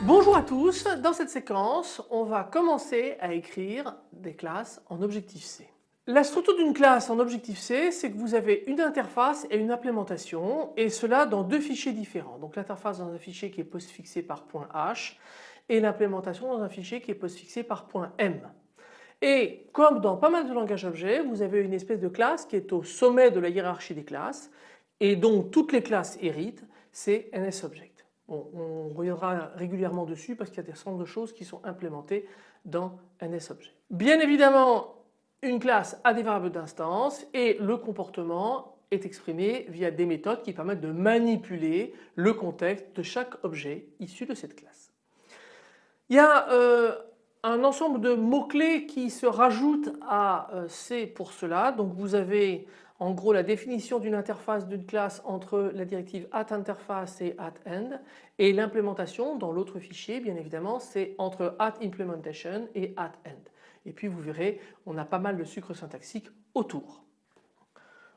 Bonjour à tous, dans cette séquence on va commencer à écrire des classes en Objective-C. La structure d'une classe en Objective-C c'est que vous avez une interface et une implémentation et cela dans deux fichiers différents. Donc l'interface dans un fichier qui est postfixé par .h et l'implémentation dans un fichier qui est postfixé par .m. Et comme dans pas mal de langages objets vous avez une espèce de classe qui est au sommet de la hiérarchie des classes et dont toutes les classes héritent, c'est NSObject on reviendra régulièrement dessus parce qu'il y a des certain de choses qui sont implémentées dans NSObject. Bien évidemment une classe a des variables d'instance et le comportement est exprimé via des méthodes qui permettent de manipuler le contexte de chaque objet issu de cette classe. Euh, un ensemble de mots-clés qui se rajoutent à euh, C pour cela. Donc vous avez en gros la définition d'une interface d'une classe entre la directive atInterface et atEnd et l'implémentation dans l'autre fichier bien évidemment c'est entre atImplementation et atEnd. Et puis vous verrez on a pas mal de sucre syntaxique autour.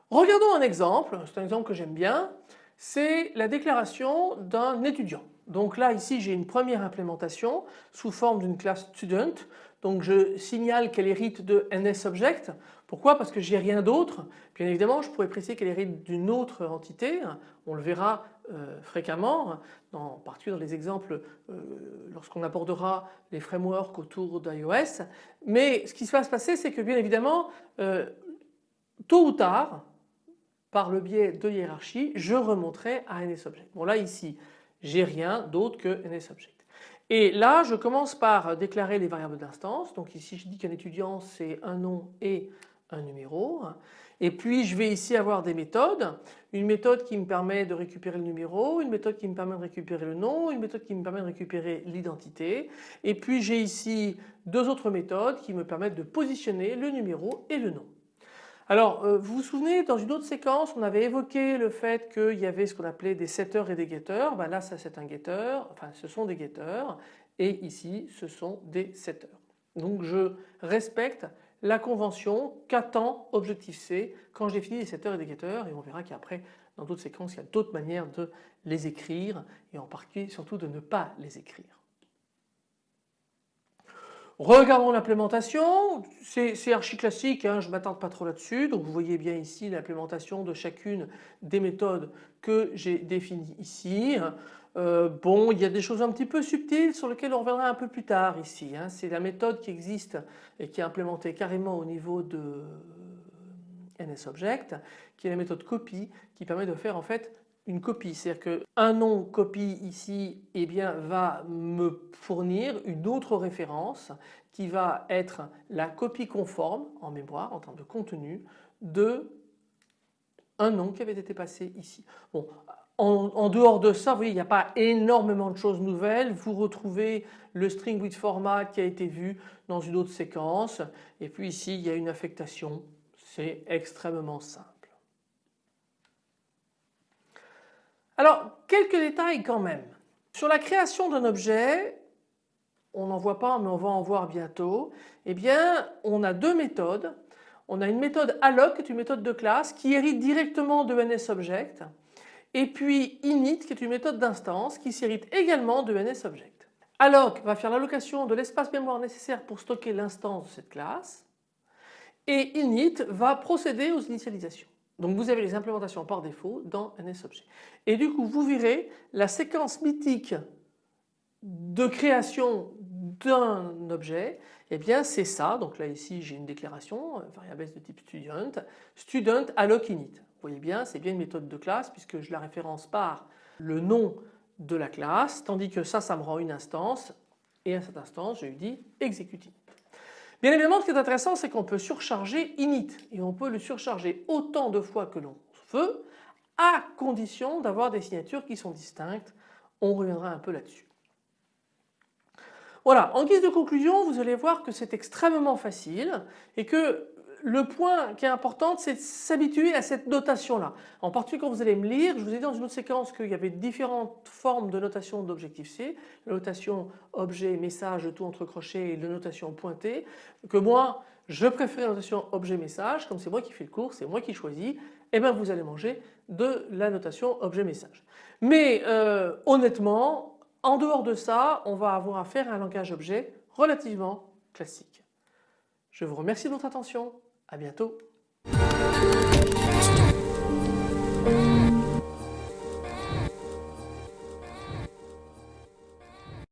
Regardons un exemple, c'est un exemple que j'aime bien, c'est la déclaration d'un étudiant. Donc là ici j'ai une première implémentation sous forme d'une classe student. Donc je signale qu'elle hérite de NSObject. Pourquoi? Parce que j'ai rien d'autre. Bien évidemment je pourrais préciser qu'elle hérite d'une autre entité. On le verra euh, fréquemment, en particulier dans les exemples euh, lorsqu'on abordera les frameworks autour d'iOS. Mais ce qui va se passer c'est que bien évidemment euh, tôt ou tard par le biais de hiérarchie je remonterai à NSObject. Bon là ici j'ai rien d'autre que NSObject. Et là je commence par déclarer les variables d'instance. Donc ici je dis qu'un étudiant c'est un nom et un numéro. Et puis je vais ici avoir des méthodes. Une méthode qui me permet de récupérer le numéro, une méthode qui me permet de récupérer le nom, une méthode qui me permet de récupérer l'identité. Et puis j'ai ici deux autres méthodes qui me permettent de positionner le numéro et le nom. Alors euh, vous vous souvenez dans une autre séquence on avait évoqué le fait qu'il y avait ce qu'on appelait des setters et des getters. Ben là ça c'est un getter, enfin ce sont des getters et ici ce sont des setters. Donc je respecte la convention qu'attend Objective-C quand je définis des setters et des getters et on verra qu'après dans d'autres séquences il y a d'autres manières de les écrire et en particulier surtout de ne pas les écrire. Regardons l'implémentation, c'est archi classique, hein, je ne m'attarde pas trop là-dessus. Donc vous voyez bien ici l'implémentation de chacune des méthodes que j'ai définies ici. Euh, bon, il y a des choses un petit peu subtiles sur lesquelles on reviendra un peu plus tard ici. Hein. C'est la méthode qui existe et qui est implémentée carrément au niveau de NSObject, qui est la méthode copy, qui permet de faire en fait une copie. C'est-à-dire qu'un nom copie ici eh bien, va me fournir une autre référence qui va être la copie conforme en mémoire en termes de contenu de un nom qui avait été passé ici. Bon, en, dehors de ça, vous voyez, il n'y a pas énormément de choses nouvelles. Vous retrouvez le string with format qui a été vu dans une autre séquence. Et puis ici, il y a une affectation. C'est extrêmement simple. Alors quelques détails quand même. Sur la création d'un objet, on n'en voit pas mais on va en voir bientôt, eh bien on a deux méthodes. On a une méthode alloc qui est une méthode de classe qui hérite directement de NSObject et puis init qui est une méthode d'instance qui s'hérite également de NSObject. Alloc va faire l'allocation de l'espace mémoire nécessaire pour stocker l'instance de cette classe et init va procéder aux initialisations. Donc vous avez les implémentations par défaut dans NSObject. Et du coup vous verrez la séquence mythique de création d'un objet, eh bien c'est ça. Donc là ici j'ai une déclaration, euh, variable de type student, student alloc init. Vous voyez bien c'est bien une méthode de classe puisque je la référence par le nom de la classe tandis que ça ça me rend une instance et à cette instance je lui dis execute. Bien évidemment ce qui est intéressant c'est qu'on peut surcharger init et on peut le surcharger autant de fois que l'on veut à condition d'avoir des signatures qui sont distinctes. On reviendra un peu là-dessus. Voilà, en guise de conclusion vous allez voir que c'est extrêmement facile et que le point qui est important c'est de s'habituer à cette notation là. En particulier quand vous allez me lire, je vous ai dit dans une autre séquence qu'il y avait différentes formes de notation d'objectif C, la notation objet, message, tout entre crochets et la notation pointée, que moi je préfère la notation objet, message, comme c'est moi qui fais le cours, c'est moi qui choisis, et eh bien vous allez manger de la notation objet, message. Mais euh, honnêtement, en dehors de ça, on va avoir affaire à un langage objet relativement classique. Je vous remercie de votre attention. À bientôt.